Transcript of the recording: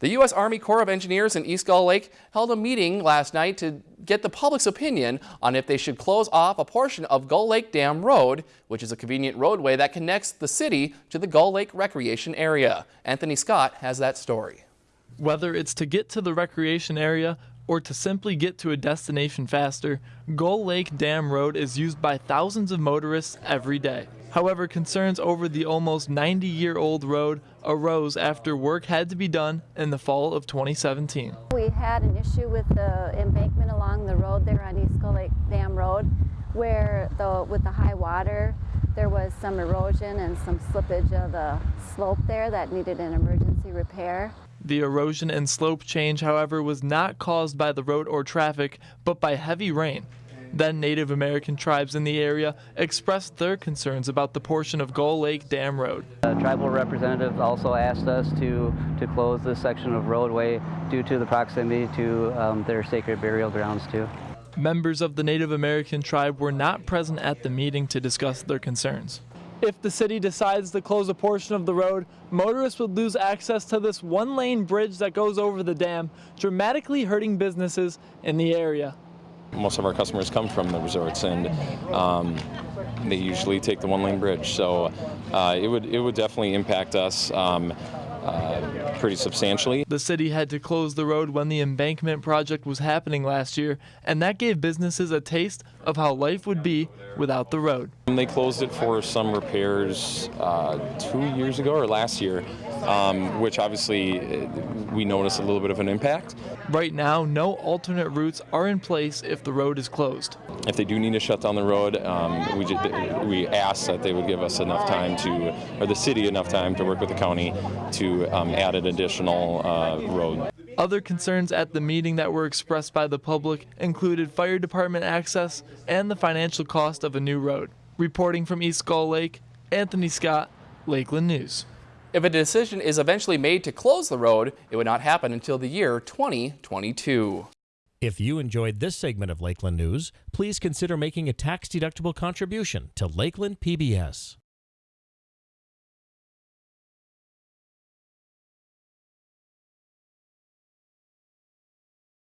The U.S. Army Corps of Engineers in East Gull Lake held a meeting last night to get the public's opinion on if they should close off a portion of Gull Lake Dam Road, which is a convenient roadway that connects the city to the Gull Lake recreation area. Anthony Scott has that story. Whether it's to get to the recreation area or to simply get to a destination faster, Gull Lake Dam Road is used by thousands of motorists every day. However, concerns over the almost 90 year old road arose after work had to be done in the fall of 2017. We had an issue with the embankment along the road there on East Gull Lake Dam Road where the, with the high water there was some erosion and some slippage of the slope there that needed an emergency repair. The erosion and slope change, however, was not caused by the road or traffic, but by heavy rain. Then Native American tribes in the area expressed their concerns about the portion of Gull Lake Dam Road. Tribal representatives also asked us to, to close this section of roadway due to the proximity to um, their sacred burial grounds too. Members of the Native American tribe were not present at the meeting to discuss their concerns. If the city decides to close a portion of the road, motorists would lose access to this one-lane bridge that goes over the dam, dramatically hurting businesses in the area. Most of our customers come from the resorts, and um, they usually take the one-lane bridge. So uh, it would it would definitely impact us. Um, uh, pretty substantially. The city had to close the road when the embankment project was happening last year, and that gave businesses a taste of how life would be without the road. They closed it for some repairs uh, two years ago or last year, um, which obviously uh, we noticed a little bit of an impact. Right now, no alternate routes are in place if the road is closed. If they do need to shut down the road, um, we, we ask that they would give us enough time to, or the city enough time to work with the county to um, add an additional uh, road. Other concerns at the meeting that were expressed by the public included fire department access and the financial cost of a new road. Reporting from East Gull Lake, Anthony Scott, Lakeland News. If a decision is eventually made to close the road, it would not happen until the year 2022. If you enjoyed this segment of Lakeland News, please consider making a tax-deductible contribution to Lakeland PBS.